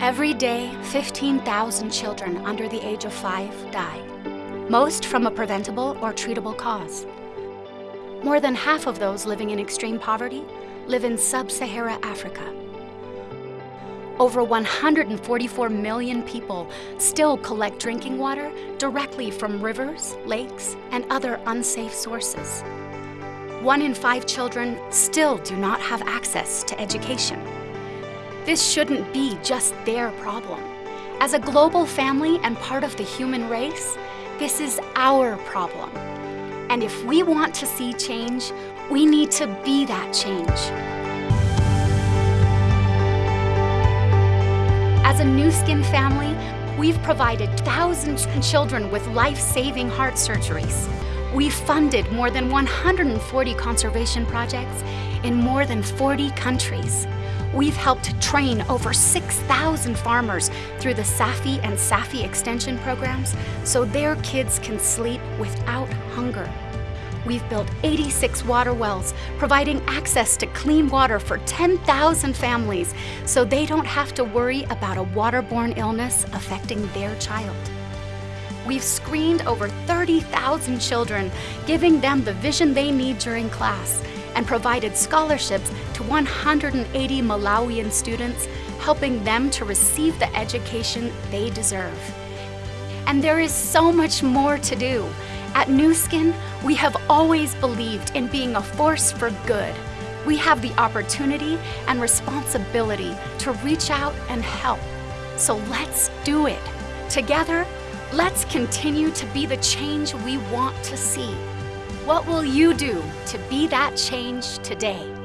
Every day, 15,000 children under the age of five die, most from a preventable or treatable cause. More than half of those living in extreme poverty live in sub-Sahara Africa. Over 144 million people still collect drinking water directly from rivers, lakes, and other unsafe sources. One in five children still do not have access to education. This shouldn't be just their problem. As a global family and part of the human race, this is our problem. And if we want to see change, we need to be that change. As a Nu Skin family, we've provided thousands of children with life-saving heart surgeries. We've funded more than 140 conservation projects in more than 40 countries. We've helped train over 6,000 farmers through the SAFI and SAFI extension programs so their kids can sleep without hunger. We've built 86 water wells, providing access to clean water for 10,000 families so they don't have to worry about a waterborne illness affecting their child. We've screened over 30,000 children, giving them the vision they need during class and provided scholarships to 180 Malawian students, helping them to receive the education they deserve. And there is so much more to do. At Nu Skin, we have always believed in being a force for good. We have the opportunity and responsibility to reach out and help. So let's do it. Together, let's continue to be the change we want to see. What will you do to be that change today?